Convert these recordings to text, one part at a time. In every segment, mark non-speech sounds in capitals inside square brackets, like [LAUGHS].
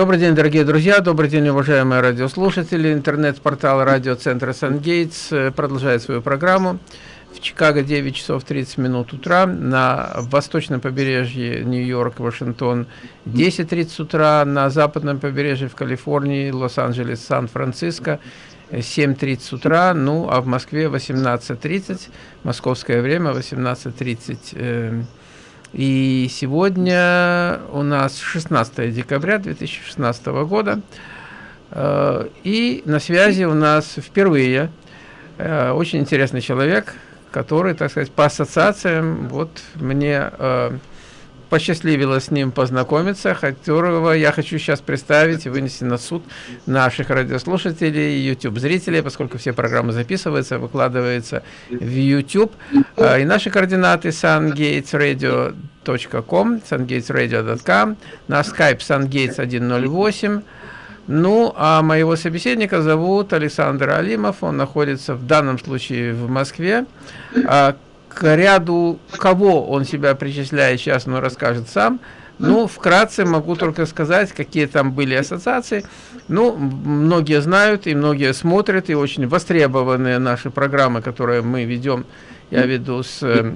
Добрый день, дорогие друзья, добрый день, уважаемые радиослушатели. Интернет-портал радиоцентра «Сангейтс» э, продолжает свою программу. В Чикаго 9 часов 30 минут утра, на восточном побережье Нью-Йорк, Вашингтон 10.30 утра, на западном побережье в Калифорнии, Лос-Анджелес, Сан-Франциско 7.30 утра, ну а в Москве 18.30, московское время 18.30 и сегодня у нас 16 декабря 2016 года. Э, и на связи у нас впервые э, очень интересный человек, который, так сказать, по ассоциациям, вот мне э, посчастливилось с ним познакомиться, которого я хочу сейчас представить и вынести на суд наших радиослушателей и YouTube-зрителей, поскольку все программы записываются, выкладываются в YouTube. А, и наши координаты sungatesradio.com, sungatesradio.com, на Skype sungates108, ну, а моего собеседника зовут Александр Алимов, он находится в данном случае в Москве. К ряду кого он себя причисляет, сейчас он расскажет сам. Ну, вкратце могу только сказать, какие там были ассоциации. Ну, многие знают и многие смотрят, и очень востребованные наши программы, которые мы ведем, я веду с э,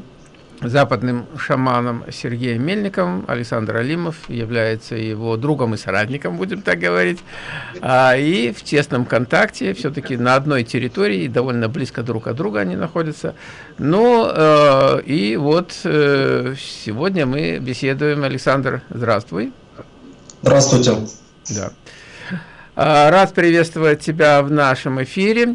западным шаманом Сергеем Мельниковым. Александр Алимов является его другом и соратником, будем так говорить. А, и в тесном контакте, все-таки на одной территории, довольно близко друг от друга они находятся. Ну, э, и вот э, сегодня мы беседуем. Александр, здравствуй. Здравствуйте. Да. А, рад приветствовать тебя в нашем эфире.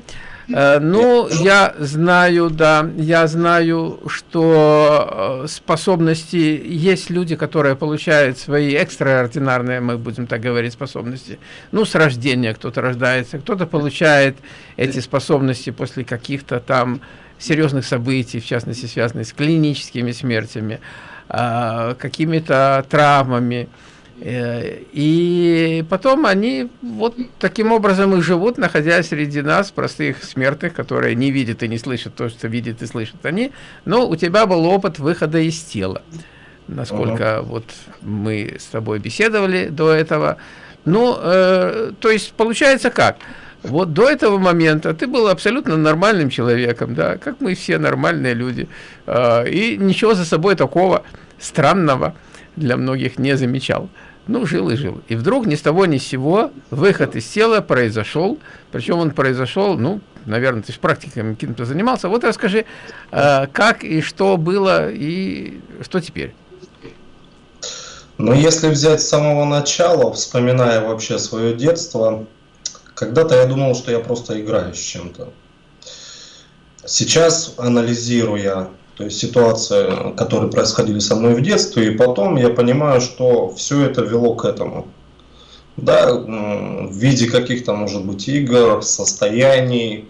Э, ну, я знаю, да, я знаю, что э, способности, есть люди, которые получают свои экстраординарные, мы будем так говорить, способности. Ну, с рождения кто-то рождается, кто-то получает эти способности после каких-то там серьезных событий, в частности, связанных с клиническими смертями, э, какими-то травмами. Э, и потом они вот таким образом и живут, находясь среди нас, простых смертных, которые не видят и не слышат то, что видят и слышат они. Но у тебя был опыт выхода из тела, насколько ага. вот мы с тобой беседовали до этого. Ну, э, то есть получается как? Вот до этого момента ты был абсолютно нормальным человеком, да, как мы все нормальные люди, э, и ничего за собой такого странного для многих не замечал. Ну, жил и жил. И вдруг ни с того ни с сего выход из тела произошел. Причем он произошел, ну, наверное, ты же практиками каким-то занимался. Вот расскажи, э, как и что было, и что теперь? Ну, если взять с самого начала, вспоминая вообще свое детство, когда-то я думал, что я просто играю с чем-то. Сейчас, анализируя то есть ситуации, которые происходили со мной в детстве, и потом я понимаю, что все это вело к этому. Да, в виде каких-то, может быть, игр, состояний.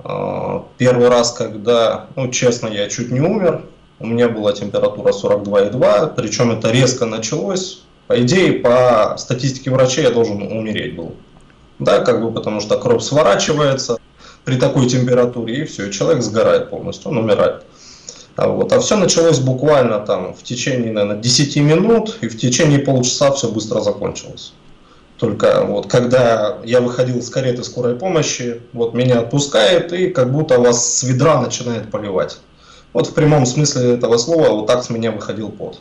А, первый раз, когда, ну, честно, я чуть не умер, у меня была температура 42,2, причем это резко началось. По идее, по статистике врачей я должен умереть был. Да, как бы потому что кровь сворачивается при такой температуре, и все, человек сгорает полностью, он умирает. А, вот. а все началось буквально там в течение, наверное, 10 минут, и в течение полчаса все быстро закончилось. Только вот когда я выходил из кареты скорой помощи, вот меня отпускает и как будто вас с ведра начинает поливать. Вот в прямом смысле этого слова вот так с меня выходил пот.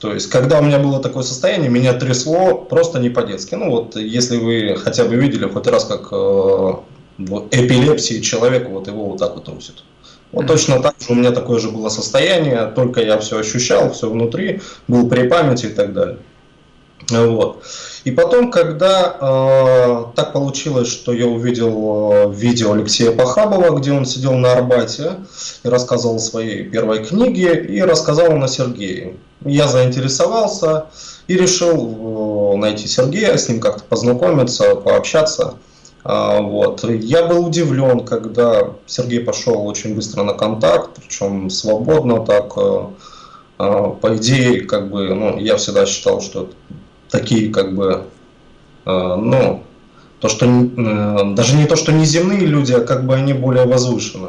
То есть, когда у меня было такое состояние, меня трясло просто не по-детски. Ну вот, если вы хотя бы видели хоть раз, как э, в эпилепсии человек вот его вот так вот трусит. Вот точно так же у меня такое же было состояние, только я все ощущал, все внутри, был при памяти и так далее. Вот. И потом, когда э, так получилось, что я увидел э, видео Алексея Похабова, где он сидел на Арбате и рассказывал о своей первой книге, и рассказал на Сергея. Я заинтересовался и решил э, найти Сергея, с ним как-то познакомиться, пообщаться. А, вот. Я был удивлен, когда Сергей пошел очень быстро на контакт, причем свободно так. Э, а, по идее, как бы, ну, я всегда считал, что такие, как бы, э, ну, то, что э, даже не то, что не земные люди, а как бы они более возвышены.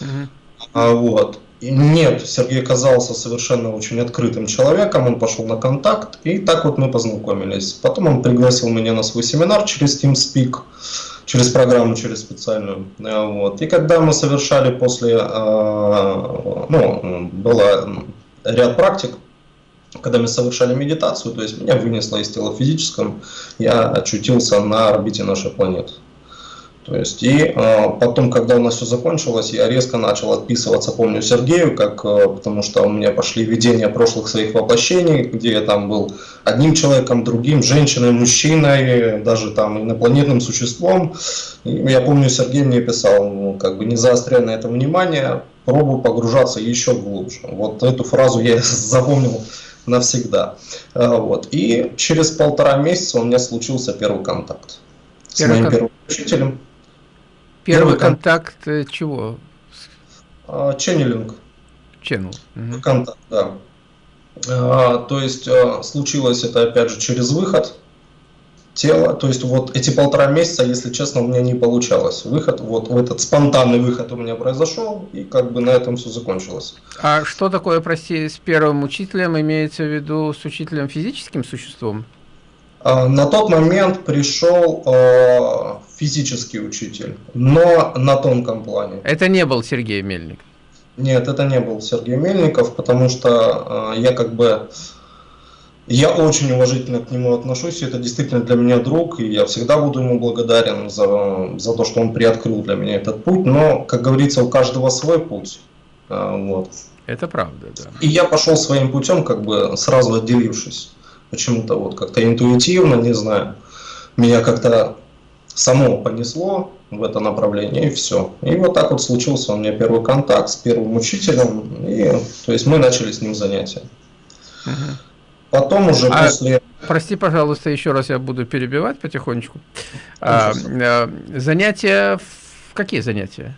Uh -huh. Вот. Нет, Сергей казался совершенно очень открытым человеком, он пошел на контакт, и так вот мы познакомились. Потом он пригласил меня на свой семинар через TeamSpeak, через программу, через специальную. Э, вот. И когда мы совершали после, э, ну, было ряд практик, когда мы совершали медитацию, то есть меня вынесло из тела физическом, я очутился на орбите нашей планеты. То есть, и э, потом, когда у нас все закончилось, я резко начал отписываться, помню, Сергею, как, э, потому что у меня пошли видения прошлых своих воплощений, где я там был одним человеком, другим, женщиной, мужчиной, даже там инопланетным существом. И я помню, Сергей мне писал, ну, как бы не заостряя на это внимание, пробую погружаться еще глубже. Вот эту фразу я [LAUGHS] запомнил навсегда. Э, вот. И через полтора месяца у меня случился первый контакт с моим первым учителем. Первый, контакт э, чего? А, ченнелинг. Ченнел. Угу. Контакт, да. А, то есть а, случилось это опять же через выход тела. То есть вот эти полтора месяца, если честно, у меня не получалось. Выход, вот в этот спонтанный выход у меня произошел, и как бы на этом все закончилось. А что такое, прости, с первым учителем, имеется в виду с учителем физическим существом? А, на тот момент пришел а, физический учитель, но на тонком плане. Это не был Сергей Мельник? Нет, это не был Сергей Мельников, потому что я как бы... Я очень уважительно к нему отношусь, это действительно для меня друг, и я всегда буду ему благодарен за, за то, что он приоткрыл для меня этот путь, но, как говорится, у каждого свой путь. Вот. Это правда, да. И я пошел своим путем, как бы сразу отделившись почему-то вот как-то интуитивно, не знаю, меня как-то само понесло в это направление, и все. И вот так вот случился у меня первый контакт с первым учителем, и то есть мы начали с ним занятия. Угу. Потом уже а, после... Прости, пожалуйста, еще раз я буду перебивать потихонечку. А, а, занятия, какие занятия?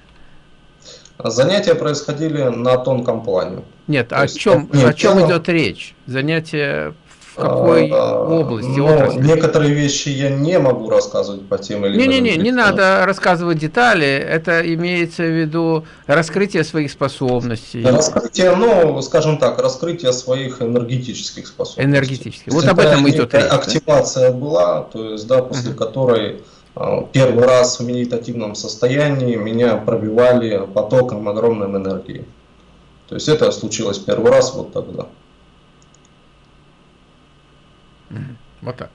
Занятия происходили на тонком плане. Нет, о чем, нет, о чем идет речь? Занятия в какой а, области, ну, отрасли? Некоторые вещи я не могу рассказывать по тем или иным. Не-не-не, не надо рассказывать детали, это имеется в виду раскрытие своих способностей. Раскрытие, ну, скажем так, раскрытие своих энергетических способностей. Энергетических, вот об этом идет речь. Активация да? была, то есть, да, после угу. которой а, первый раз в медитативном состоянии меня пробивали потоком огромной энергии. То есть это случилось первый раз вот тогда. Вот так.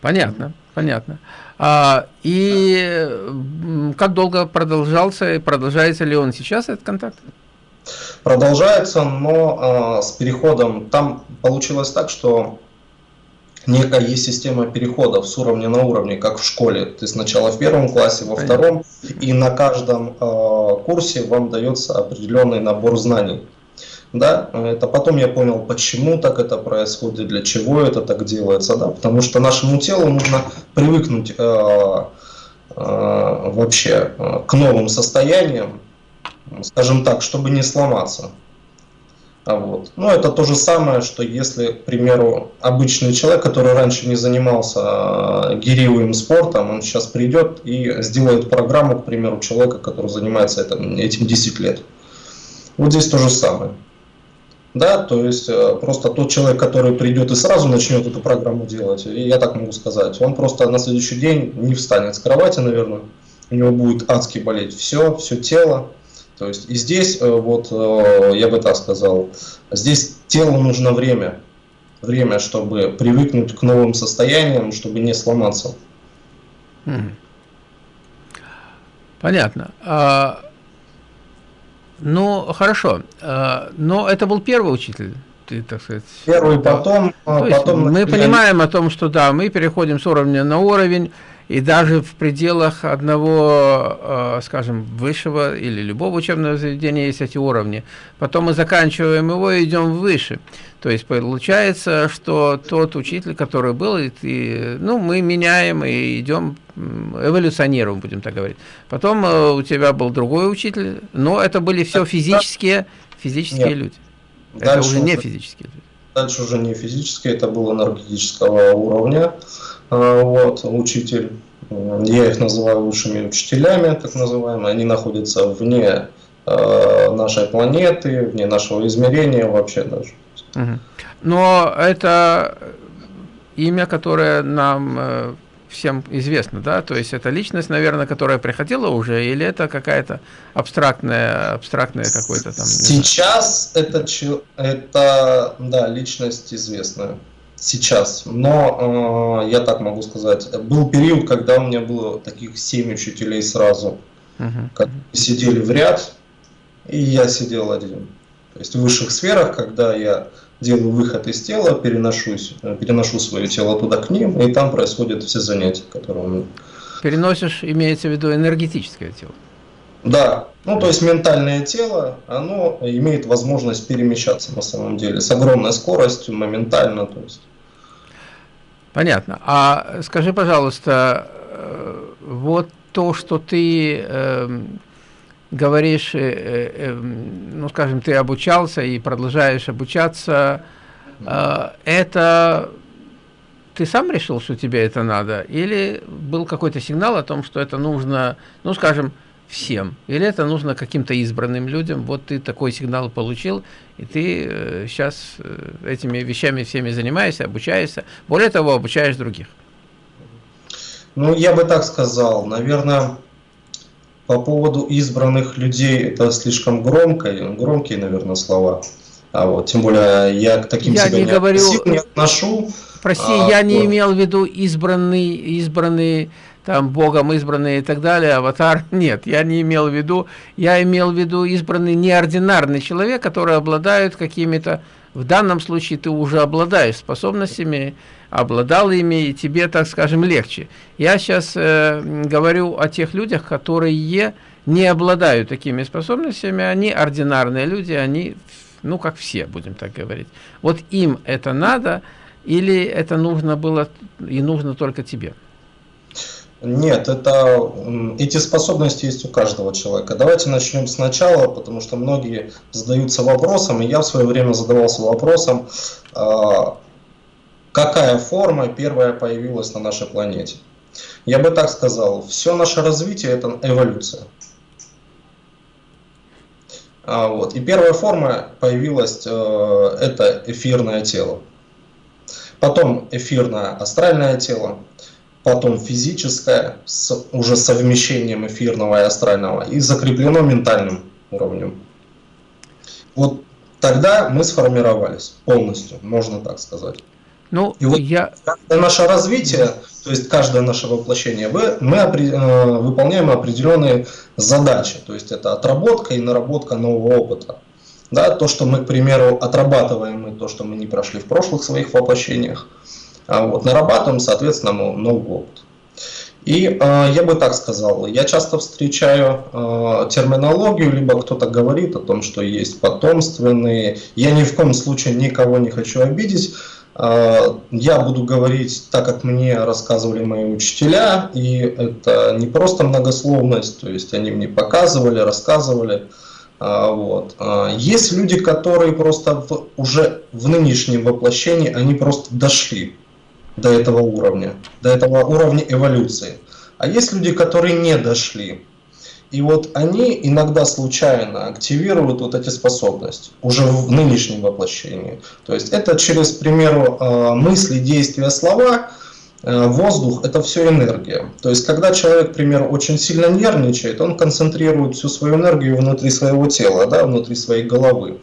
Понятно, понятно. А, и как долго продолжался и продолжается ли он сейчас этот контакт? Продолжается, но а, с переходом там получилось так, что некая есть система переходов с уровня на уровне, как в школе. Ты сначала в первом классе, во втором, и на каждом э, курсе вам дается определенный набор знаний. Да, это потом я понял, почему так это происходит, для чего это так делается, да, потому что нашему телу нужно привыкнуть э, э, вообще э, к новым состояниям, скажем так, чтобы не сломаться. А вот. Ну, это то же самое, что если, к примеру, обычный человек, который раньше не занимался э, гириевым спортом, он сейчас придет и сделает программу, к примеру, человека, который занимается этим, этим 10 лет. Вот здесь то же самое. Да, то есть э, просто тот человек, который придет и сразу начнет эту программу делать, я так могу сказать, он просто на следующий день не встанет с кровати, наверное, у него будет адски болеть все, все тело. То есть и здесь, э, вот э, я бы так сказал, здесь телу нужно время, время, чтобы привыкнуть к новым состояниям, чтобы не сломаться. Понятно. А, ну, хорошо. А, но это был первый учитель, ты, так сказать. Первый, потом... То потом мы понимаем о том, что да, мы переходим с уровня на уровень, и даже в пределах одного, а, скажем, высшего или любого учебного заведения есть эти уровни. Потом мы заканчиваем его и идем выше. То есть получается, что тот учитель, который был, и, и, ну, мы меняем и идем, эволюционируем, будем так говорить. Потом э, у тебя был другой учитель, но это были все физические, физические Нет. люди. Дальше это уже не физические люди. Дальше уже не физические, это было энергетического уровня. А, вот, учитель, я их называю высшими учителями, так называемые, они находятся вне э, нашей планеты, вне нашего измерения вообще даже. Но это имя, которое нам э, всем известно, да? То есть это личность, наверное, которая приходила уже, или это какая-то абстрактная, абстрактная какой-то там... Сейчас это, это, да, личность известная. Сейчас. Но, э, я так могу сказать, был период, когда у меня было таких семь учителей сразу, которые сидели в ряд, и я сидел один. То есть в высших сферах, когда я делаю выход из тела, переношусь, э, переношу свое тело туда к ним, и там происходят все занятия, которые у меня. Переносишь, имеется в виду энергетическое тело? Да, ну то есть ментальное тело, оно имеет возможность перемещаться на самом деле с огромной скоростью, моментально. То есть. Понятно. А скажи, пожалуйста, э, вот то, что ты э, говоришь, э, э, эм, ну, скажем, ты обучался и продолжаешь обучаться, э, это ты сам решил, что тебе это надо, или был какой-то сигнал о том, что это нужно, ну, скажем, всем, или это нужно каким-то избранным людям, вот ты такой сигнал получил, и ты сейчас этими вещами всеми занимаешься, обучаешься, более того, обучаешь других. Ну, я бы так сказал, наверное, по поводу избранных людей это слишком громко, громкие, наверное, слова. А вот, тем более я к таким я себя не, не, говорю, не отношу. Прости, а, я не вот. имел в виду избранный, избранный там Богом избранный и так далее, аватар. [LAUGHS] Нет, я не имел в виду. Я имел в виду избранный неординарный человек, который обладает какими-то, в данном случае ты уже обладаешь способностями, обладал ими, и тебе, так скажем, легче. Я сейчас э, говорю о тех людях, которые не обладают такими способностями, они ординарные люди, они, ну, как все, будем так говорить. Вот им это надо, или это нужно было и нужно только тебе? Нет, это, эти способности есть у каждого человека. Давайте начнем сначала, потому что многие задаются вопросом, и я в свое время задавался вопросом, а, какая форма первая появилась на нашей планете. Я бы так сказал, все наше развитие это эволюция. А, вот. И первая форма появилась, э, это эфирное тело. Потом эфирное астральное тело, потом физическое, с уже совмещением эфирного и астрального, и закреплено ментальным уровнем. Вот тогда мы сформировались полностью, можно так сказать. Ну, и вот я... наше развитие, то есть каждое наше воплощение, мы, мы э, выполняем определенные задачи. То есть это отработка и наработка нового опыта. Да, то, что мы, к примеру, отрабатываем, мы то, что мы не прошли в прошлых своих воплощениях, вот, нарабатываем, соответственно, новый опыт. И э, я бы так сказал, я часто встречаю э, терминологию, либо кто-то говорит о том, что есть потомственные. Я ни в коем случае никого не хочу обидеть, а, я буду говорить так, как мне рассказывали мои учителя, и это не просто многословность, то есть они мне показывали, рассказывали. А, вот. А, есть люди, которые просто в, уже в нынешнем воплощении, они просто дошли до этого уровня, до этого уровня эволюции. А есть люди, которые не дошли. И вот они иногда случайно активируют вот эти способности, уже в нынешнем воплощении. То есть это через, к примеру, э, мысли, действия, слова, э, воздух – это все энергия. То есть когда человек, к примеру, очень сильно нервничает, он концентрирует всю свою энергию внутри своего тела, да, внутри своей головы.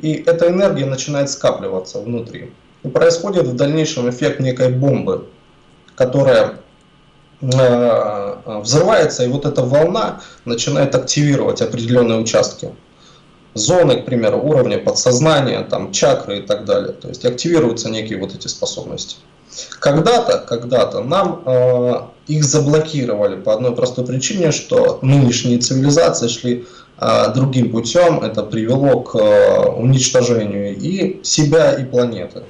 И эта энергия начинает скапливаться внутри. И происходит в дальнейшем эффект некой бомбы, которая Э, взрывается, и вот эта волна начинает активировать определенные участки. Зоны, к примеру, уровня подсознания, там, чакры и так далее. То есть активируются некие вот эти способности. Когда-то, когда-то нам э, их заблокировали по одной простой причине, что нынешние цивилизации шли э, другим путем. Это привело к э, уничтожению и себя, и планеты.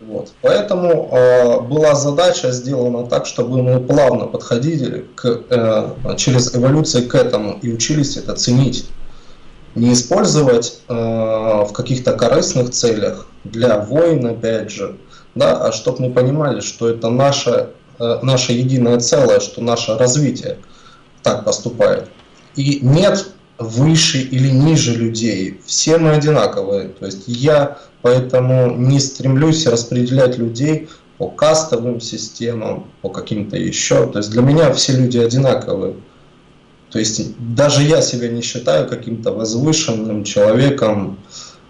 Вот. Поэтому э, была задача сделана так, чтобы мы плавно подходили к, э, через эволюцию к этому и учились это ценить. Не использовать э, в каких-то корыстных целях для войн, опять же, да, а чтобы мы понимали, что это наше, э, наше единое целое, что наше развитие так поступает. И нет выше или ниже людей. Все мы одинаковые. То есть я поэтому не стремлюсь распределять людей по кастовым системам, по каким-то еще. То есть для меня все люди одинаковые. То есть даже я себя не считаю каким-то возвышенным человеком.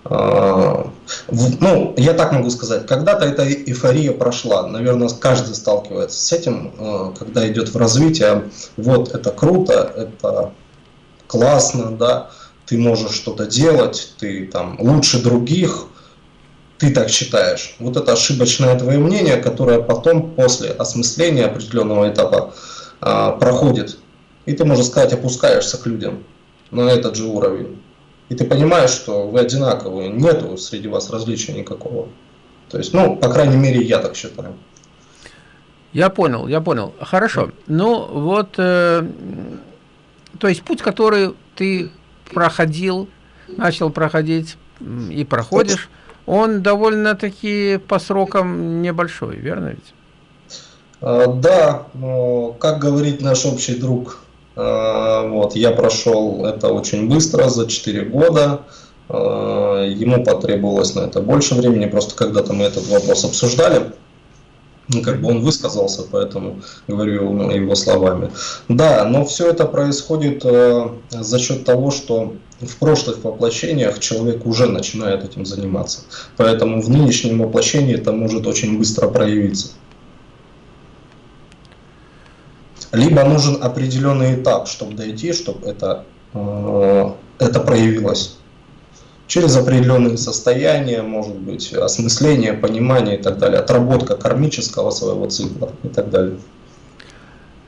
А, ну, я так могу сказать, когда-то эта эйфория прошла. Наверное, каждый сталкивается с этим, а, когда идет в развитие. Вот, это круто, это классно, да, ты можешь что-то делать, ты там лучше других, ты так считаешь. Вот это ошибочное твое мнение, которое потом после осмысления определенного этапа а, проходит и ты, можно сказать, опускаешься к людям на этот же уровень. И ты понимаешь, что вы одинаковые, нету среди вас различия никакого. То есть, ну, по крайней мере, я так считаю. Я понял, я понял. Хорошо. Ну, вот, э, то есть путь, который ты проходил, начал проходить и проходишь, он довольно-таки по срокам небольшой, верно ведь? А, да, как говорит наш общий друг Э, вот, я прошел это очень быстро, за 4 года. Э, ему потребовалось на это больше времени, просто когда-то мы этот вопрос обсуждали. Ну, как бы он высказался, поэтому говорю его словами. Да, но все это происходит э, за счет того, что в прошлых воплощениях человек уже начинает этим заниматься. Поэтому в нынешнем воплощении это может очень быстро проявиться. либо нужен определенный этап, чтобы дойти, чтобы это, э, это проявилось. Через определенные состояния, может быть, осмысление, понимание и так далее, отработка кармического своего цикла и так далее.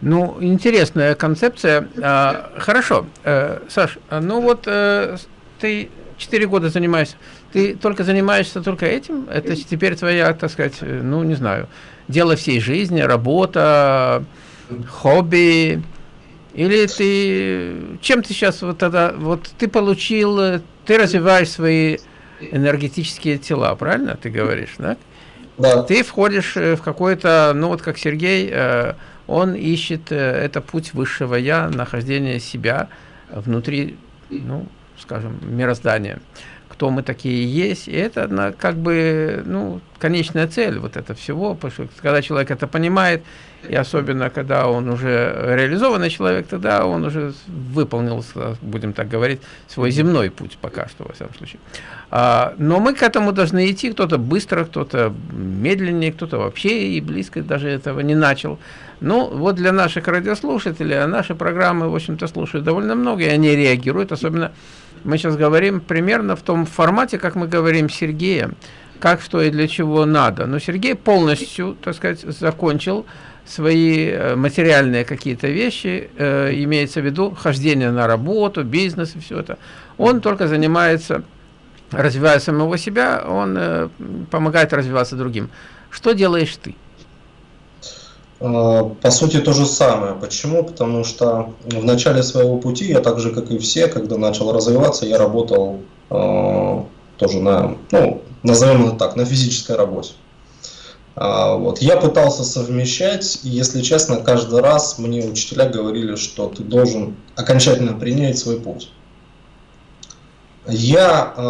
Ну, интересная концепция. А, хорошо, э, Саш, ну вот э, ты 4 года занимаешься, ты только занимаешься только этим? Это теперь твоя, так сказать, ну, не знаю, дело всей жизни, работа, хобби, или ты, чем ты сейчас вот тогда, вот ты получил, ты развиваешь свои энергетические тела, правильно ты говоришь, да? Да. Ты входишь э, в какой-то, ну вот как Сергей, э, он ищет, э, это путь высшего я, нахождение себя внутри, ну, скажем, мироздания кто мы такие есть, и это как бы, ну, конечная цель вот это всего, потому что когда человек это понимает, и особенно когда он уже реализованный человек, тогда он уже выполнил, будем так говорить, свой земной путь пока что, во всяком случае. А, но мы к этому должны идти, кто-то быстро, кто-то медленнее, кто-то вообще и близко даже этого не начал. Ну, вот для наших радиослушателей, а наши программы, в общем-то, слушают довольно много, и они реагируют, особенно мы сейчас говорим примерно в том формате, как мы говорим Сергея, как, что и для чего надо. Но Сергей полностью, так сказать, закончил свои э, материальные какие-то вещи, э, имеется в виду хождение на работу, бизнес и все это. Он только занимается, развивая самого себя, он э, помогает развиваться другим. Что делаешь ты? А, по сути, то же самое. Почему? Потому что в начале своего пути, я так же, как и все, когда начал развиваться, я работал э, тоже на, ну, назовем это так, на физической работе. А, вот. Я пытался совмещать, и, если честно, каждый раз мне учителя говорили, что ты должен окончательно принять свой путь. Я э,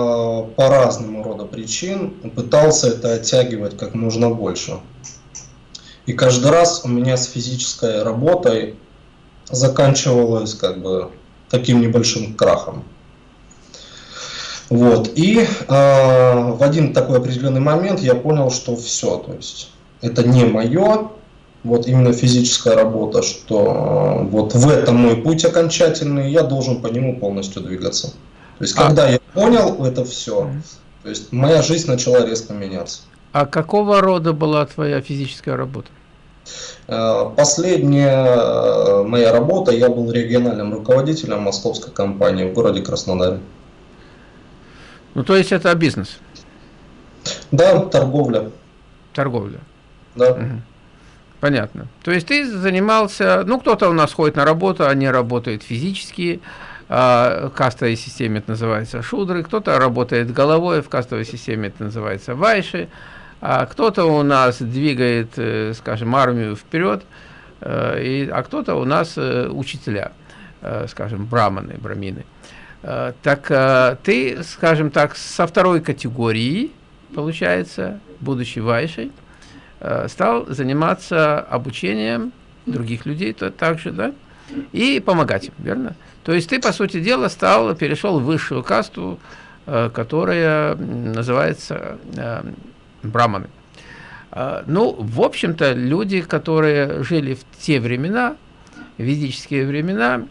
по разному рода причин пытался это оттягивать как можно больше. И каждый раз у меня с физической работой заканчивалось как бы таким небольшим крахом. Вот. И э, в один такой определенный момент я понял, что все, то есть это не мое, вот именно физическая работа, что э, вот в этом мой путь окончательный, я должен по нему полностью двигаться. То есть, а... когда я понял это все, то есть моя жизнь начала резко меняться. А какого рода была твоя физическая работа? Последняя моя работа, я был региональным руководителем московской компании в городе Краснодаре. Ну, то есть это бизнес? Да, торговля. Торговля. Да. Угу. Понятно. То есть ты занимался, ну, кто-то у нас ходит на работу, они работают физически, а, в кастовой системе это называется шудры, кто-то работает головой, в кастовой системе это называется вайши, а кто-то у нас двигает, э, скажем, армию вперед, э, и, а кто-то у нас э, учителя, скажем, браманы, брамины. Э, так э, ты, скажем так, со второй категории, получается, будучи вайшей, э, стал заниматься обучением других людей то, также, да, и помогать им, верно? То есть ты, по сути дела, стал, перешел в высшую касту, которая называется браманы. Ну, в общем-то, люди, которые жили в те времена, ведические времена,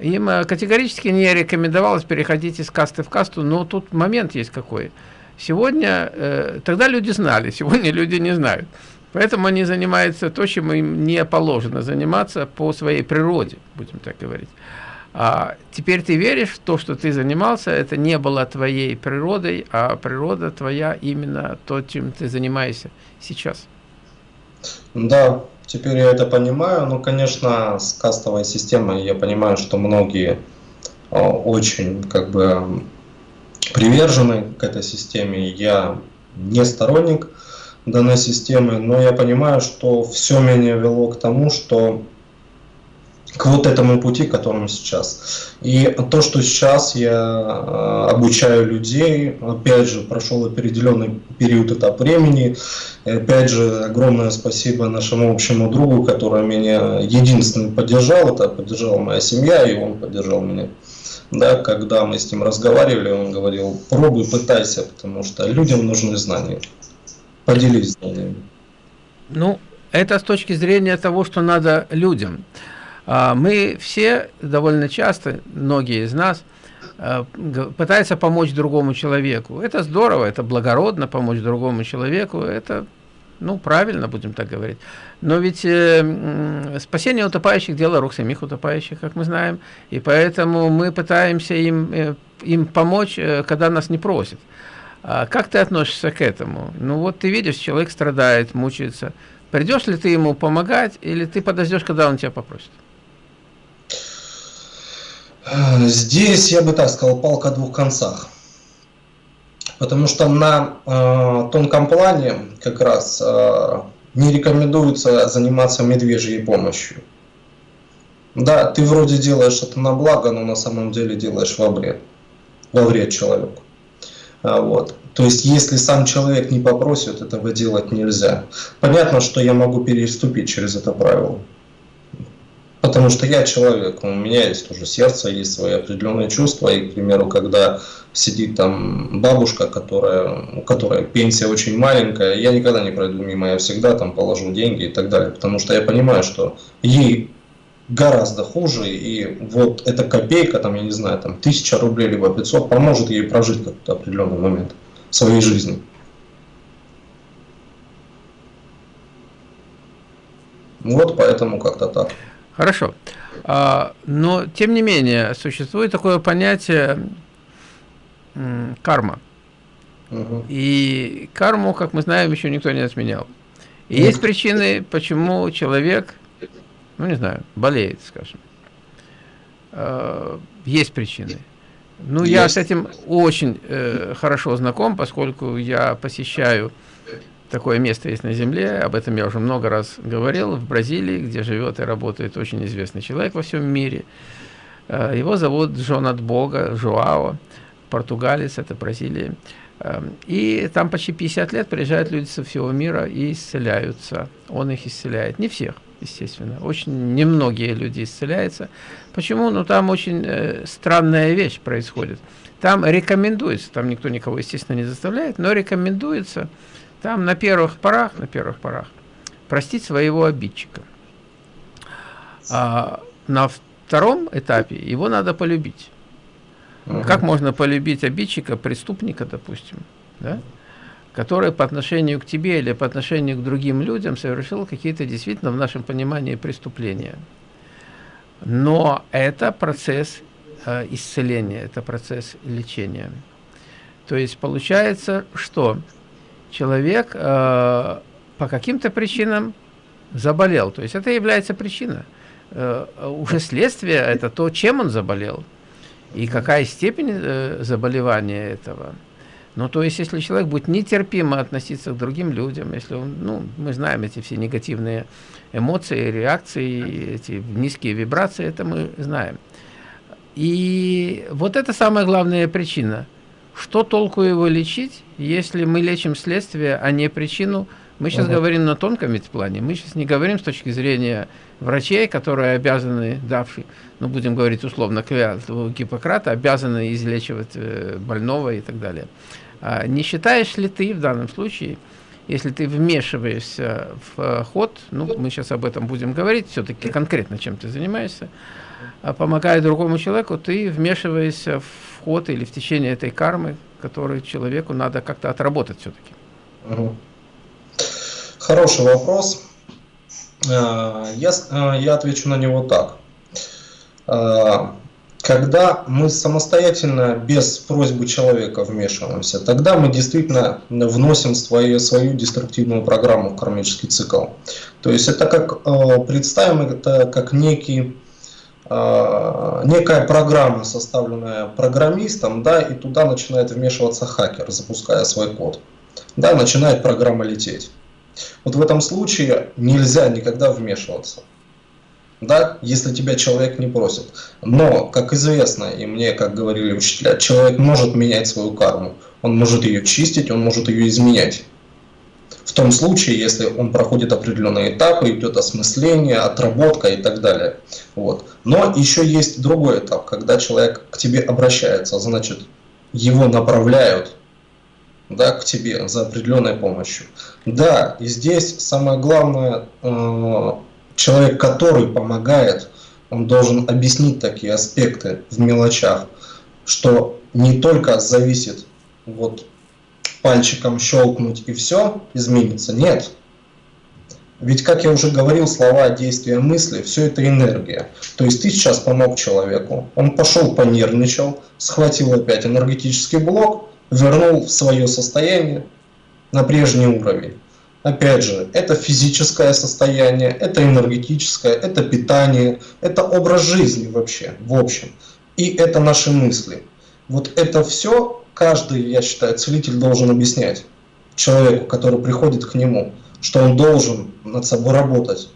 им э, категорически не рекомендовалось переходить из касты в касту, но тут момент есть какой. Сегодня, э, тогда люди знали, [LAUGHS] сегодня люди не знают. Поэтому они занимаются то, чем им не положено заниматься по своей природе, будем так говорить. А теперь ты веришь то, что ты занимался, это не было твоей природой, а природа твоя именно то, чем ты занимаешься сейчас. Да, Теперь я это понимаю, но, конечно, с кастовой системой я понимаю, что многие э, очень как бы привержены к этой системе. Я не сторонник данной системы, но я понимаю, что все меня вело к тому, что к вот этому пути, которым сейчас. И то, что сейчас я э, обучаю людей, опять же, прошел определенный период, этап времени, и опять же, огромное спасибо нашему общему другу, который меня единственный поддержал, это поддержала моя семья, и он поддержал меня. Да, когда мы с ним разговаривали, он говорил, пробуй, пытайся, потому что людям нужны знания. Поделись знаниями. Ну, это с точки зрения того, что надо людям. А, мы все довольно часто, многие из нас, а, пытаются помочь другому человеку. Это здорово, это благородно помочь другому человеку, это ну, правильно, будем так говорить. Но ведь э, спасение утопающих – дело рук самих утопающих, как мы знаем. И поэтому мы пытаемся им, э, им помочь, э, когда нас не просят. А как ты относишься к этому? Ну вот ты видишь, человек страдает, мучается. Придешь ли ты ему помогать, или ты подождешь, когда он тебя попросит? Здесь, я бы так сказал, палка о двух концах. Потому что на э, тонком плане как раз э, не рекомендуется заниматься медвежьей помощью. Да, ты вроде делаешь это на благо, но на самом деле делаешь во вред, во вред человеку. А, вот. То есть, если сам человек не попросит, этого делать нельзя. Понятно, что я могу переступить через это правило. Потому что я человек, у меня есть тоже сердце, есть свои определенные чувства. И, к примеру, когда сидит там бабушка, которая, у которой пенсия очень маленькая, я никогда не пройду мимо, я всегда там положу деньги и так далее. Потому что я понимаю, что ей гораздо хуже, и вот эта копейка, там, я не знаю, там, тысяча рублей, либо 500, поможет ей прожить какой-то определенный момент своей жизни. Вот поэтому как-то так. Хорошо. А, но, тем не менее, существует такое понятие карма. Угу. И карму, как мы знаем, еще никто не отменял. И есть причины, почему человек, ну не знаю, болеет, скажем. А, есть причины. Ну, есть. я с этим очень э, хорошо знаком, поскольку я посещаю Такое место есть на Земле, об этом я уже много раз говорил, в Бразилии, где живет и работает очень известный человек во всем мире. Э, его зовут Джон от Бога, Жуао, португалец, это Бразилия. Эм, и там почти 50 лет приезжают люди со всего мира и исцеляются. Он их исцеляет. Не всех, естественно. Очень немногие люди исцеляются. Почему? Ну, там очень э, странная вещь происходит. Там рекомендуется, там никто никого, естественно, не заставляет, но рекомендуется там на первых порах, на первых порах простить своего обидчика. А на втором этапе его надо полюбить. Угу. Как можно полюбить обидчика, преступника, допустим, да? который по отношению к тебе или по отношению к другим людям совершил какие-то действительно в нашем понимании преступления. Но это процесс э, исцеления, это процесс лечения. То есть получается, что человек э, по каким-то причинам заболел. То есть это является причина. Э, уже следствие – это то, чем он заболел. И какая степень э, заболевания этого. Ну, то есть, если человек будет нетерпимо относиться к другим людям, если он, ну, мы знаем эти все негативные эмоции, реакции, эти низкие вибрации, это мы знаем. И вот это самая главная причина. Что толку его лечить, если мы лечим следствие, а не причину? Мы сейчас угу. говорим на тонком плане. Мы сейчас не говорим с точки зрения врачей, которые обязаны, давшие, ну, будем говорить условно, клятву Гиппократа, обязаны излечивать э, больного и так далее. А не считаешь ли ты в данном случае, если ты вмешиваешься в ход, ну, мы сейчас об этом будем говорить, все-таки конкретно чем ты занимаешься, помогая другому человеку, ты вмешиваешься в ход или в течение этой кармы, которую человеку надо как-то отработать все-таки. Хороший вопрос. Э, я, э, я отвечу на него так. Когда мы самостоятельно, без просьбы человека вмешиваемся, тогда мы действительно вносим свою, свою деструктивную программу в кармический цикл. То есть это как, представим это как некий некая программа, составленная программистом, да, и туда начинает вмешиваться хакер, запуская свой код. Да, начинает программа лететь. Вот в этом случае нельзя никогда вмешиваться да, если тебя человек не просит. Но, как известно, и мне, как говорили учителя, человек может менять свою карму. Он может ее чистить, он может ее изменять. В том случае, если он проходит определенные этапы, идет осмысление, отработка и так далее. Вот. Но еще есть другой этап, когда человек к тебе обращается, значит, его направляют да, к тебе за определенной помощью. Да, и здесь самое главное э, человек, который помогает, он должен объяснить такие аспекты в мелочах, что не только зависит вот пальчиком щелкнуть и все изменится. Нет. Ведь, как я уже говорил, слова, действия, мысли, все это энергия. То есть ты сейчас помог человеку, он пошел, понервничал, схватил опять энергетический блок, вернул в свое состояние на прежний уровень. Опять же, это физическое состояние, это энергетическое, это питание, это образ жизни вообще, в общем. И это наши мысли. Вот это все каждый, я считаю, целитель должен объяснять человеку, который приходит к нему, что он должен над собой работать.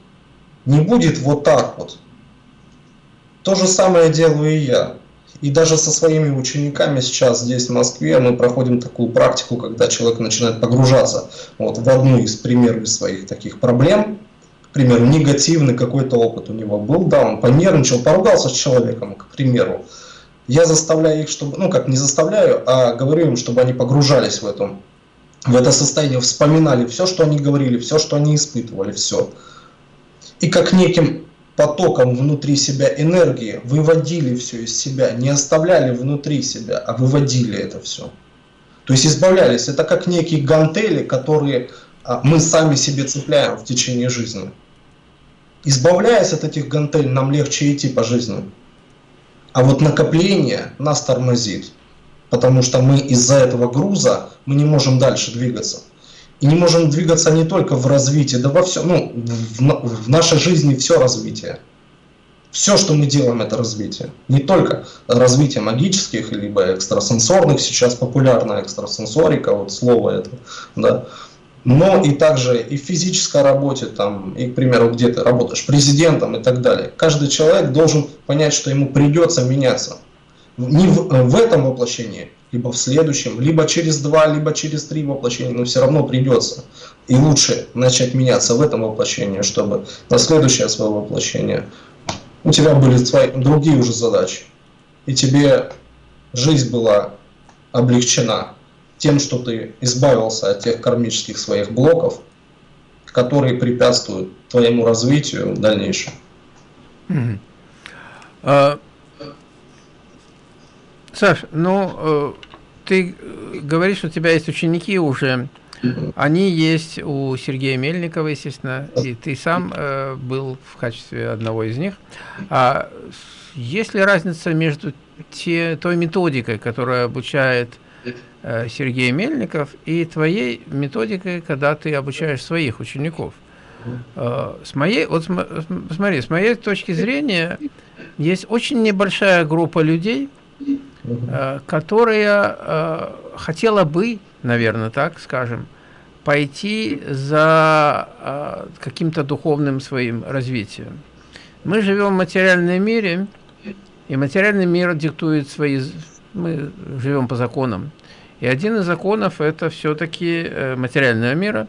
Не будет вот так вот. То же самое делаю и я. И даже со своими учениками сейчас здесь в Москве мы проходим такую практику, когда человек начинает погружаться вот, в одну из примеров своих таких проблем. К примеру, негативный какой-то опыт у него был, да, он понервничал, поругался с человеком, к примеру. Я заставляю их, чтобы, ну как не заставляю, а говорю им, чтобы они погружались в, эту, в это состояние, вспоминали все, что они говорили, все, что они испытывали, все. И как неким потоком внутри себя энергии, выводили все из себя, не оставляли внутри себя, а выводили это все. То есть избавлялись. Это как некие гантели, которые а, мы сами себе цепляем в течение жизни. Избавляясь от этих гантелей, нам легче идти по жизни. А вот накопление нас тормозит, потому что мы из-за этого груза мы не можем дальше двигаться. И не можем двигаться не только в развитии, да во всем, ну, в, в нашей жизни все развитие. Все, что мы делаем, это развитие. Не только развитие магических, либо экстрасенсорных, сейчас популярна экстрасенсорика, вот слово это, да, но и также и в физической работе, там, и, к примеру, где ты работаешь президентом и так далее. Каждый человек должен понять, что ему придется меняться. Не в, в этом воплощении, либо в следующем, либо через два, либо через три воплощения, но все равно придется. И лучше начать меняться в этом воплощении, чтобы на следующее свое воплощение у тебя были свои, другие уже задачи. И тебе жизнь была облегчена тем, что ты избавился от тех кармических своих блоков, которые препятствуют твоему развитию в дальнейшем. Mm -hmm. Саш, ну, э, ты говоришь, что у тебя есть ученики уже. Они есть у Сергея Мельникова, естественно, и ты сам э, был в качестве одного из них. А есть ли разница между те, той методикой, которая обучает Сергей Мельников, и твоей методикой, когда ты обучаешь своих учеников? Э, с моей, вот смотри, с моей точки зрения, есть очень небольшая группа людей, Э, которая э, хотела бы, наверное, так скажем, пойти за э, каким-то духовным своим развитием. Мы живем в материальном мире, И материальный мир диктует свои... Мы живем по законам. И один из законов – это все-таки э, материального мира.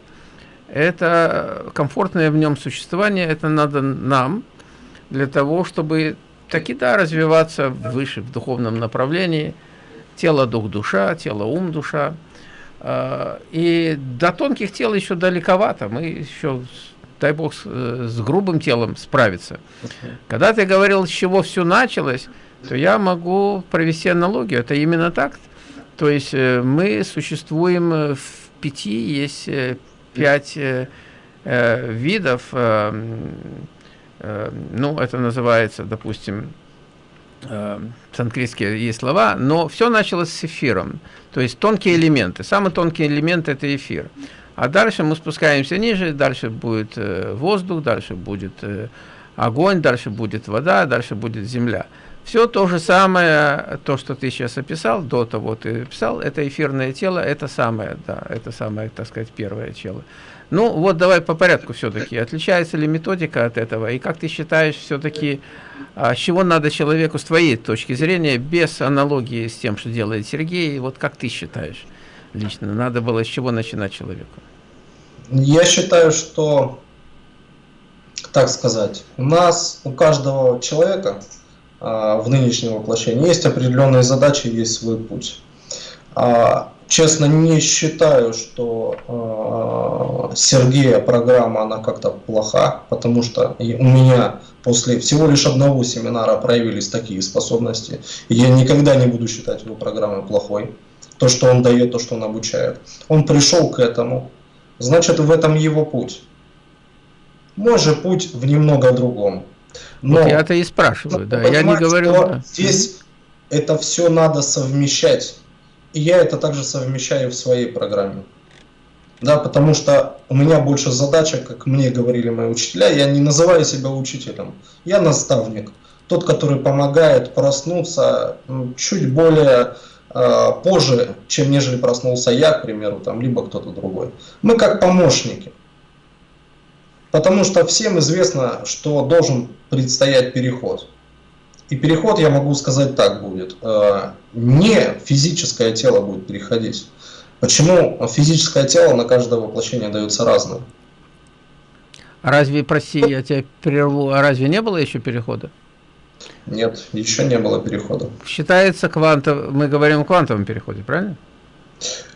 Это комфортное в нем существование, это надо нам для того, чтобы таки да, развиваться выше в духовном направлении. Тело, дух, душа, тело, ум, душа. А, и до тонких тел еще далековато. Мы еще, дай бог, с, с грубым телом справиться. Когда ты говорил, с чего все началось, то я могу провести аналогию. Это именно так. То есть э, мы существуем э, в пяти, есть э, пять видов, ну, это называется, допустим, санскритские есть слова, но все началось с эфиром, то есть тонкие элементы. Самый тонкий элемент – это эфир. А дальше мы спускаемся ниже, дальше будет воздух, дальше будет огонь, дальше будет вода, дальше будет земля. Все то же самое, то, что ты сейчас описал, до того ты писал, это эфирное тело, это самое, да, это самое, так сказать, первое тело. Ну, вот давай по порядку все-таки. Отличается ли методика от этого? И как ты считаешь все-таки, а, чего надо человеку, с твоей точки зрения, без аналогии с тем, что делает Сергей, вот как ты считаешь лично, надо было с чего начинать человеку? Я считаю, что, так сказать, у нас, у каждого человека в нынешнем воплощении. Есть определенные задачи, есть свой путь. А, честно, не считаю, что а, Сергея программа, она как-то плоха, потому что у меня после всего лишь одного семинара проявились такие способности. Я никогда не буду считать его программой плохой. То, что он дает, то, что он обучает. Он пришел к этому, значит, в этом его путь. Мой же путь в немного другом. Но, вот я-то и спрашиваю, да, я не говорю... Да. Здесь это все надо совмещать. И я это также совмещаю в своей программе. Да, потому что у меня больше задача, как мне говорили мои учителя, я не называю себя учителем, я наставник. Тот, который помогает проснуться чуть более э, позже, чем нежели проснулся я, к примеру, там, либо кто-то другой. Мы как помощники. Потому что всем известно, что должен предстоять переход. И переход, я могу сказать так будет, э, не физическое тело будет переходить. Почему физическое тело на каждое воплощение дается разное? А разве, прости, я тебя прерву, а разве не было еще перехода? Нет, еще не было перехода. Считается квантов, мы говорим о квантовом переходе, правильно?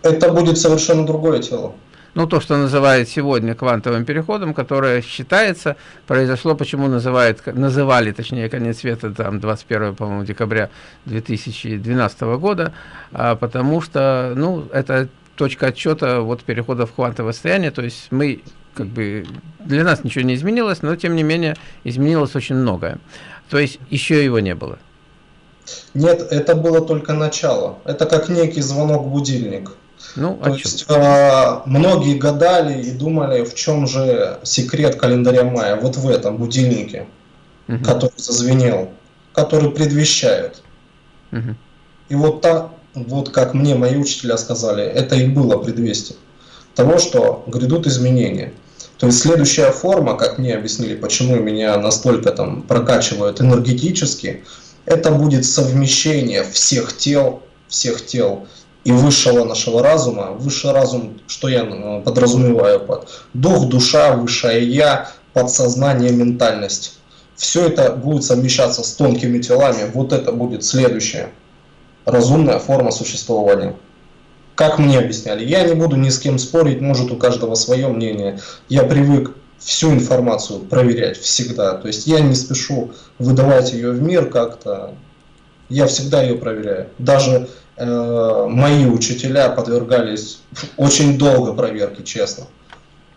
Это будет совершенно другое тело ну, то, что называют сегодня квантовым переходом, которое считается, произошло, почему называют, называли, точнее, конец света, там, 21, по-моему, декабря 2012 года, а, потому что, ну, это точка отчета вот перехода в квантовое состояние, то есть мы, как бы, для нас ничего не изменилось, но, тем не менее, изменилось очень многое. То есть еще его не было. Нет, это было только начало. Это как некий звонок-будильник. Ну, То есть э, многие гадали и думали, в чем же секрет календаря мая. Вот в этом будильнике, угу. который зазвенел, который предвещает. Угу. И вот так, вот как мне мои учителя сказали, это и было предвестие того, что грядут изменения. То есть следующая форма, как мне объяснили, почему меня настолько там прокачивают энергетически, это будет совмещение всех тел, всех тел и высшего нашего разума. Высший разум, что я э, подразумеваю под дух, душа, высшее я, подсознание, ментальность. Все это будет совмещаться с тонкими телами. Вот это будет следующая разумная форма существования. Как мне объясняли, я не буду ни с кем спорить, может у каждого свое мнение. Я привык всю информацию проверять всегда. То есть я не спешу выдавать ее в мир как-то. Я всегда ее проверяю. Даже мои учителя подвергались очень долго проверке, честно.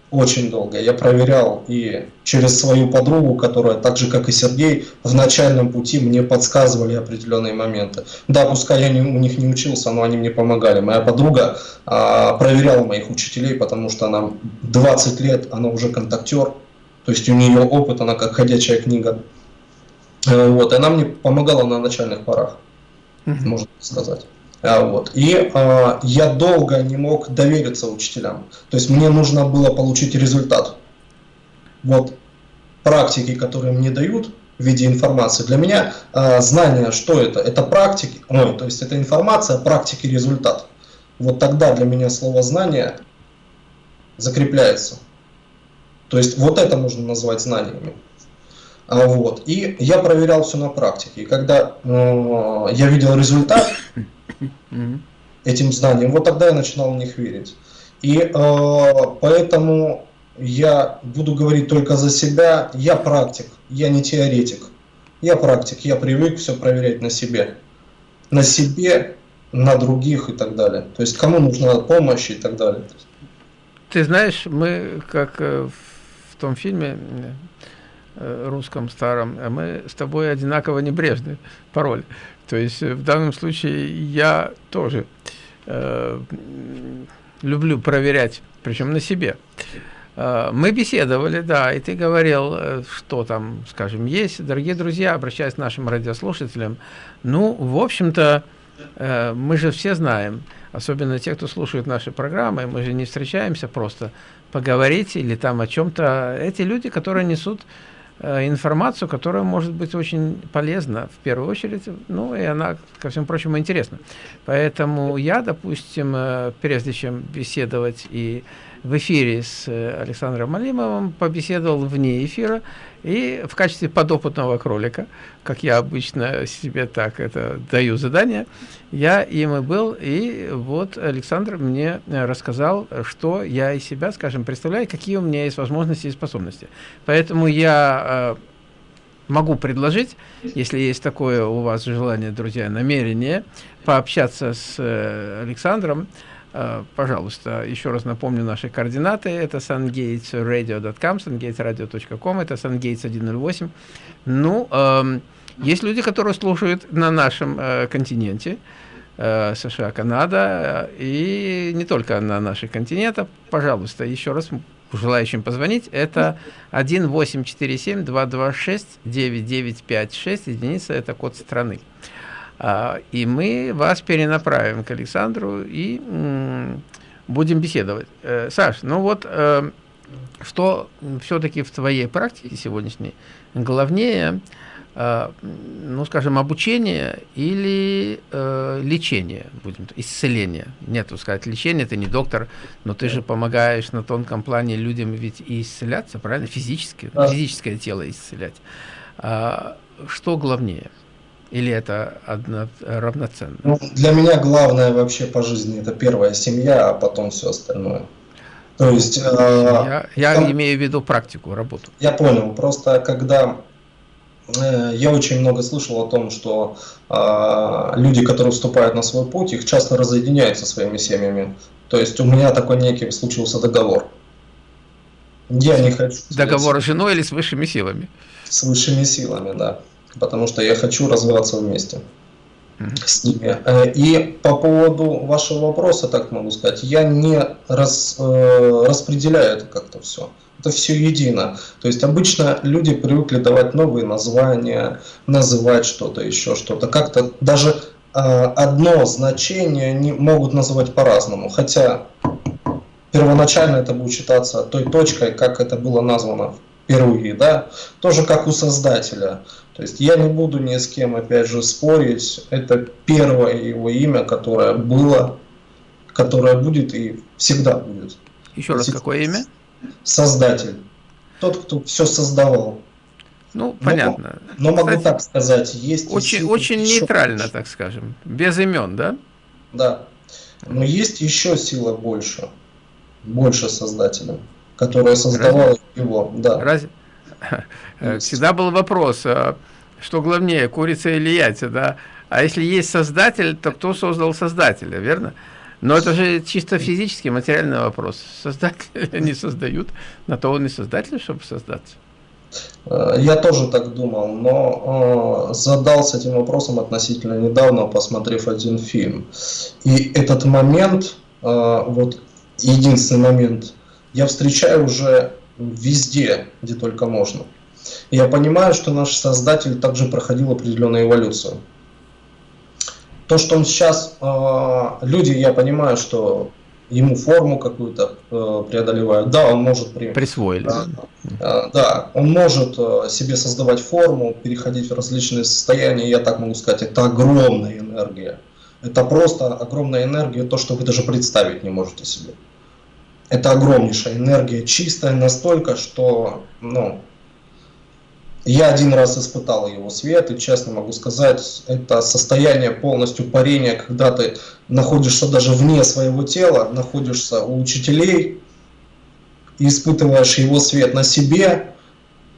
Очень долго. Я проверял и через свою подругу, которая так же, как и Сергей, в начальном пути мне подсказывали определенные моменты. Да, пускай я не, у них не учился, но они мне помогали. Моя подруга а, проверяла моих учителей, потому что она 20 лет, она уже контактер, то есть у нее опыт, она как ходячая книга. Э, вот, и она мне помогала на начальных порах, можно сказать. Вот. И э, я долго не мог довериться учителям. То есть мне нужно было получить результат. Вот практики, которые мне дают, в виде информации. Для меня э, знание, что это? Это практики, ну, то есть это информация, практики, результат. Вот тогда для меня слово знание закрепляется. То есть вот это можно назвать знаниями. А, вот. И я проверял все на практике. И когда э, я видел результат этим знаниям, вот тогда я начинал в них верить. И э, поэтому я буду говорить только за себя. Я практик, я не теоретик. Я практик, я привык все проверять на себе. На себе, на других и так далее. То есть кому нужна помощь и так далее. Ты знаешь, мы как э, в том фильме э, русском старом, а мы с тобой одинаково небрежны пароль. То есть э, в данном случае я тоже э, люблю проверять, причем на себе. Мы беседовали, да, и ты говорил, что там, скажем, есть. Дорогие друзья, обращаясь к нашим радиослушателям, ну, в общем-то, мы же все знаем, особенно те, кто слушает наши программы, мы же не встречаемся просто поговорить или там о чем-то. Эти люди, которые несут э, информацию, которая может быть очень полезна в первую очередь, ну и она, ко всему прочему, интересна. Поэтому я, допустим, э, прежде чем беседовать и в эфире с э, Александром Малимовым, побеседовал вне эфира, и в качестве подопытного кролика, как я обычно себе так это даю задание, я им и был, и вот Александр мне рассказал, что я из себя, скажем, представляю, какие у меня есть возможности и способности. Поэтому я э, могу предложить, если есть такое у вас желание, друзья, намерение, пообщаться с э, Александром, Э, пожалуйста, еще раз напомню наши координаты. Это sungatesradio.com, sungatesradio.com, это sungates 108. Ну, э, есть люди, которые слушают на нашем э, континенте, э, США, Канада, и не только на наших континентах. Пожалуйста, еще раз желающим позвонить, это 1877-226-9956, единица, это код страны. А, и мы вас перенаправим к Александру и будем беседовать. Э, Саш, ну вот, э, что все-таки в твоей практике сегодняшней главнее, э, ну, скажем, обучение или лечение, будем, исцеление. Нет, сказать лечение, ты не доктор, но ты же помогаешь на тонком плане людям ведь и исцеляться, правильно? Физически, да. физическое тело исцелять. А, что главнее? Или это одно, равноценно? Ну, для меня главное вообще по жизни это первая семья, а потом все остальное. То есть... Э, я там, имею в виду практику, работу. Я понял. Просто когда э, я очень много слышал о том, что э, люди, которые вступают на свой путь, их часто разъединяют со своими семьями. То есть у меня такой некий случился договор. Я не хочу... Договор с женой или с высшими силами? С высшими силами, да потому что я хочу развиваться вместе с ними. Э, и по поводу вашего вопроса, так могу сказать, я не раз, э, распределяю это как-то все. Это все едино. То есть обычно люди привыкли давать новые названия, называть что-то, еще что-то. Как-то даже э, одно значение не могут называть по-разному. Хотя первоначально это будет считаться той точкой, как это было названо впервые. Да? Тоже как у создателя. То есть я не буду ни с кем, опять же, спорить. Это первое его имя, которое было, которое будет и всегда будет. Еще раз, какое имя? Создатель. Тот, кто все создавал. Ну, понятно. Но, но могу так сказать, есть... Очень, очень нейтрально, больше. так скажем, без имен, да? Да. Но есть еще сила больше, больше создателя, которая создавала Разве? его. Да. Разве? Э, всегда был вопрос, а что главнее, курица или яйца, да? А если есть создатель, то кто создал создателя, верно? Но это же чисто физический, материальный вопрос. Создатели [LAUGHS] не создают, на то он и создатель, чтобы создаться. Э, я тоже так думал, но э, задался этим вопросом относительно недавно, посмотрев один фильм. И этот момент, э, вот единственный момент, я встречаю уже везде, где только можно. Я понимаю, что наш создатель также проходил определенную эволюцию. То, что он сейчас, э, люди, я понимаю, что ему форму какую-то э, преодолевают. Да, он может... При... Присвоили. Да, э, да, он может э, себе создавать форму, переходить в различные состояния, я так могу сказать, это огромная энергия. Это просто огромная энергия, то, что вы даже представить не можете себе. Это огромнейшая энергия, чистая настолько, что, ну, я один раз испытал его свет, и честно могу сказать, это состояние полностью парения, когда ты находишься даже вне своего тела, находишься у учителей, и испытываешь его свет на себе,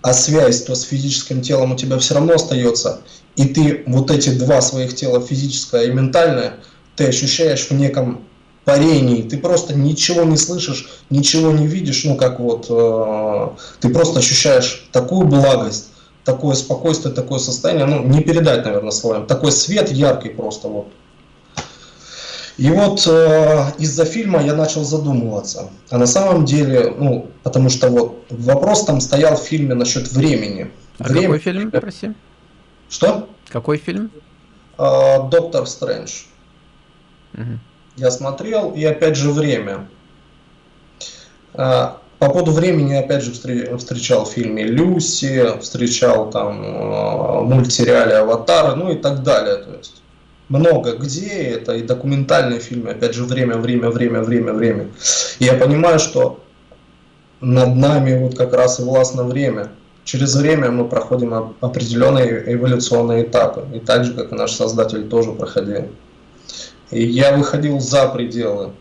а связь то с физическим телом у тебя все равно остается, и ты вот эти два своих тела, физическое и ментальное, ты ощущаешь в неком парении, ты просто ничего не слышишь, ничего не видишь, ну как вот, э, ты просто ощущаешь такую благость, такое спокойствие, такое состояние, ну, не передать, наверное, словами. Такой свет яркий просто вот. И вот э, из-за фильма я начал задумываться. А на самом деле, ну, потому что вот вопрос там стоял в фильме насчет времени. А Время... какой фильм, прости? Что? Какой фильм? Э, Доктор Стрэндж. Угу. Я смотрел, и опять же время. Э, по поводу времени, опять же, встречал в фильме «Люси», встречал там э, мультсериале «Аватар», ну и так далее. То есть много где, это и документальные фильмы, опять же, время, время, время, время, время. И я понимаю, что над нами вот как раз и властно время. Через время мы проходим определенные эволюционные этапы, и так же, как и наш Создатель тоже проходил. Я выходил за пределы.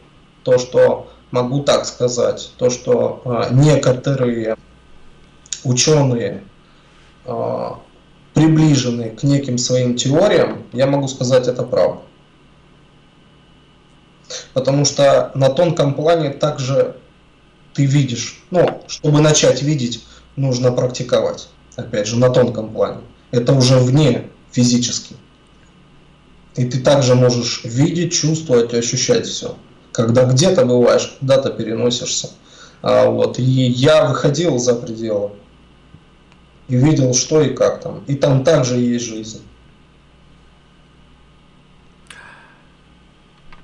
То, что могу так сказать, то, что а, некоторые ученые а, приближены к неким своим теориям, я могу сказать это правда. Потому что на тонком плане также ты видишь, ну, чтобы начать видеть, нужно практиковать. Опять же, на тонком плане. Это уже вне физически. И ты также можешь видеть, чувствовать, ощущать все когда где-то бываешь, куда-то переносишься. А, вот, и я выходил за пределы и видел, что и как там. И там также есть жизнь.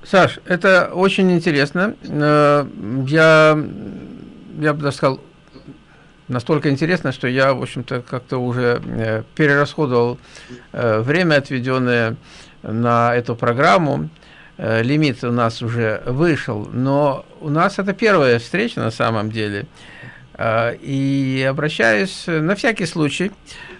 Саш, это очень интересно. Э, я, я бы даже сказал, настолько интересно, что я, в общем-то, как-то уже э, перерасходовал э, время, отведенное на эту программу. Э, лимит у нас уже вышел, но у нас это первая встреча на самом деле. Э, и обращаюсь на всякий случай,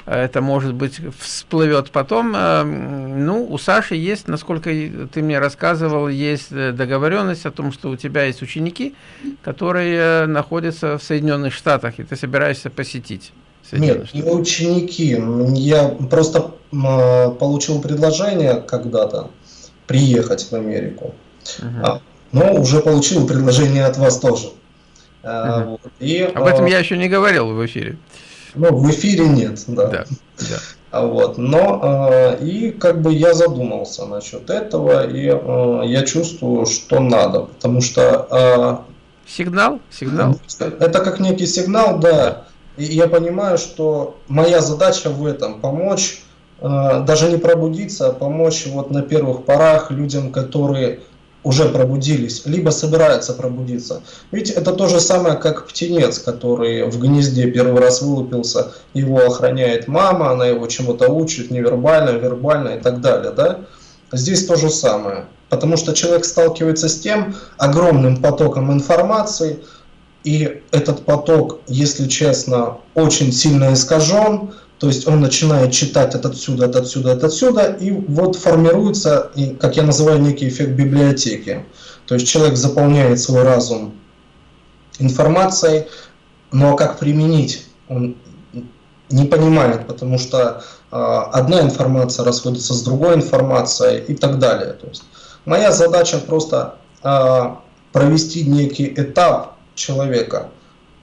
это может быть всплывет потом. Э, ну, у Саши есть, насколько ты мне рассказывал, есть договоренность о том, что у тебя есть ученики, которые находятся в Соединенных Штатах, и ты собираешься посетить. Нет, не ученики. Я просто получил предложение когда-то приехать в Америку. А, но уже получил предложение от вас тоже. Вот. И, Об этом а, я еще не говорил в эфире. Ну, в эфире нет, да. да, да. А вот, но и как бы я задумался насчет этого, и я чувствую, что надо, потому что... Сигнал? Сигнал? Это как некий сигнал, да. И я понимаю, что моя задача в этом помочь Э, даже не пробудиться, а помочь вот на первых порах людям, которые уже пробудились, либо собираются пробудиться. Ведь это то же самое, как птенец, который в гнезде первый раз вылупился, его охраняет мама, она его чему-то учит, невербально, вербально и так далее. Да? Здесь то же самое. Потому что человек сталкивается с тем огромным потоком информации, и этот поток, если честно, очень сильно искажен, то есть он начинает читать от отсюда, от отсюда, от отсюда, и вот формируется, как я называю, некий эффект библиотеки. То есть человек заполняет свой разум информацией, но как применить, он не понимает, потому что э, одна информация расходится с другой информацией и так далее. То есть моя задача просто э, провести некий этап человека,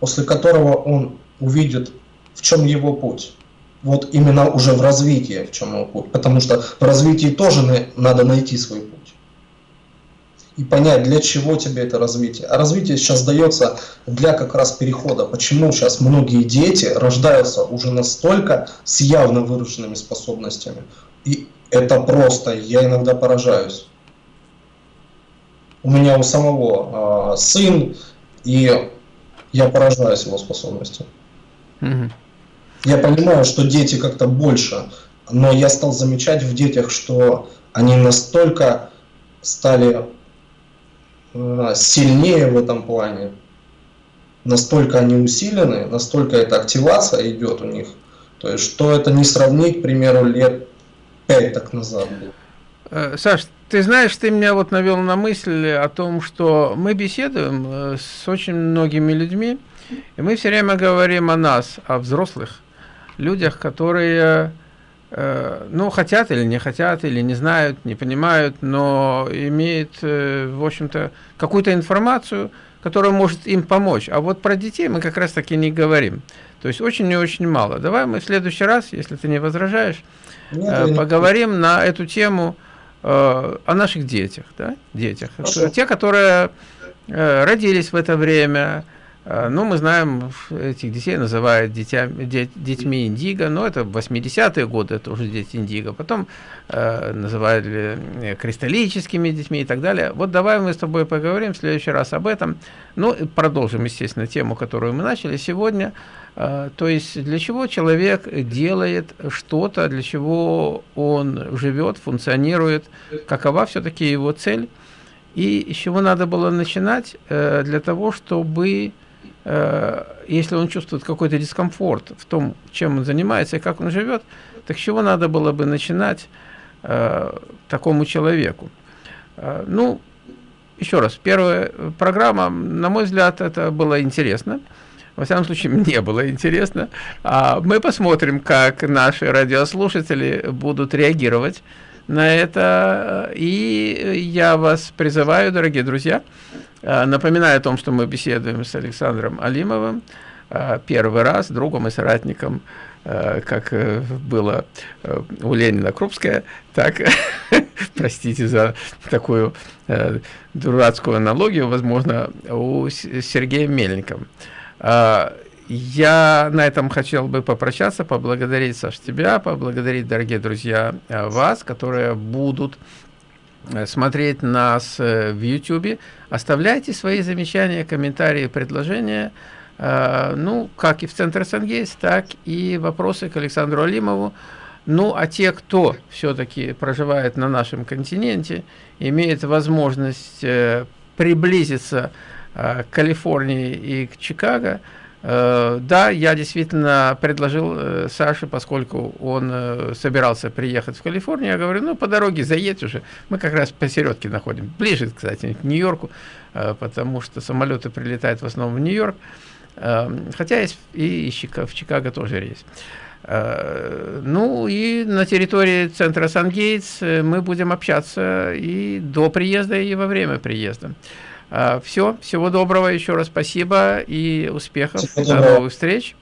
после которого он увидит, в чем его путь вот именно уже в развитии, в чем его путь. Потому что в развитии тоже надо найти свой путь. И понять, для чего тебе это развитие. А развитие сейчас дается для как раз перехода. Почему сейчас многие дети рождаются уже настолько с явно выраженными способностями. И это просто, я иногда поражаюсь. у меня у самого сын, и я поражаюсь его способностью. Угу. Я понимаю, что дети как-то больше, но я стал замечать в детях, что они настолько стали э, сильнее в этом плане, настолько они усилены, настолько эта активация идет у них, то есть что это не сравнить, к примеру, лет пять так назад было. Э, Саш, ты знаешь, ты меня вот навел на мысль о том, что мы беседуем э, с очень многими людьми, и мы все время говорим о нас, о взрослых людях, которые Э, ну, хотят или не хотят, или не знают, не понимают, но имеют, э, в общем-то, какую-то информацию, которая может им помочь. А вот про детей мы как раз таки не говорим. То есть очень и очень мало. Давай мы в следующий раз, если ты не возражаешь, Нет, э, поговорим на эту тему о наших детях, да, детях. Хорошо. Те, которые родились в это время, Э, ну, мы знаем, этих детей называют дитя, де, детьми Индиго, но это 80-е годы, это уже дети Индиго. Потом э, называли э, кристаллическими детьми и так далее. Вот давай мы с тобой поговорим в следующий раз об этом. Ну, продолжим, естественно, тему, которую мы начали сегодня. Э, то есть, для чего человек делает что-то, для чего он живет, функционирует, какова все-таки его цель. И с чего надо было начинать э, для того, чтобы Э, если он чувствует какой-то дискомфорт в том, чем он занимается и как он живет, так с чего надо было бы начинать э, такому человеку? Э, ну, еще раз, первая программа, на мой взгляд, это было интересно. Во всяком случае, [LAUGHS] мне было интересно. А мы посмотрим, как наши радиослушатели будут реагировать на это. И я вас призываю, дорогие друзья, Э, напоминаю о том, что мы беседуем с Александром Алимовым э, первый раз, другом и соратником, э, как было у Ленина Крупская, так, [LAUGHS] простите за такую дурацкую аналогию, возможно, у Сергея Мельником. Я на этом хотел бы попрощаться, поблагодарить, Саш, тебя, поблагодарить, дорогие друзья, вас, которые будут Э, смотреть нас э, в YouTube. Оставляйте свои замечания, комментарии, предложения. Э, ну, как и в Центре Сангейс, так и вопросы к Александру Алимову. Ну, а те, кто все-таки проживает на нашем континенте, имеет возможность приблизиться к Калифорнии и к Чикаго, Э, да, я действительно предложил э, Саше, поскольку он э, собирался приехать в Калифорнию, я говорю, ну, по дороге заедь уже, мы как раз посередке находим, ближе, кстати, к Нью-Йорку, потому что самолеты прилетают в основном в Нью-Йорк, хотя есть и в Чикаго тоже рейс. Ну и на территории центра Сан-Гейтс мы будем общаться и до приезда, и во время приезда. А, Все, всего доброго, еще раз спасибо и успехов. Всего До новых встреч.